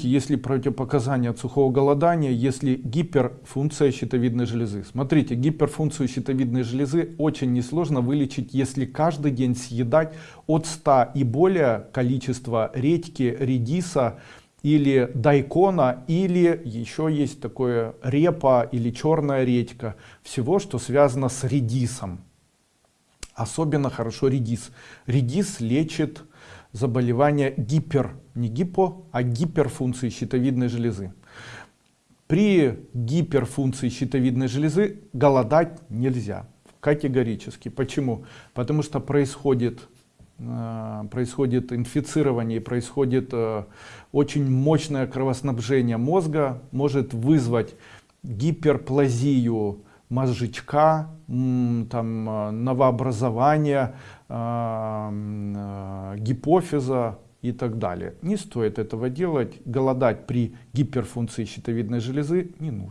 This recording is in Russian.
если противопоказания от сухого голодания, если гиперфункция щитовидной железы. Смотрите, гиперфункцию щитовидной железы очень несложно вылечить, если каждый день съедать от 100 и более количества редьки, редиса или дайкона, или еще есть такое репа или черная редька. Всего, что связано с редисом. Особенно хорошо редис. Редис лечит заболевания гипер, не гипо, а гиперфункции щитовидной железы. При гиперфункции щитовидной железы голодать нельзя. Категорически. Почему? Потому что происходит, э, происходит инфицирование, происходит э, очень мощное кровоснабжение мозга, может вызвать гиперплазию мозжечка, там, э, новообразование гипофиза и так далее. Не стоит этого делать. Голодать при гиперфункции щитовидной железы не нужно.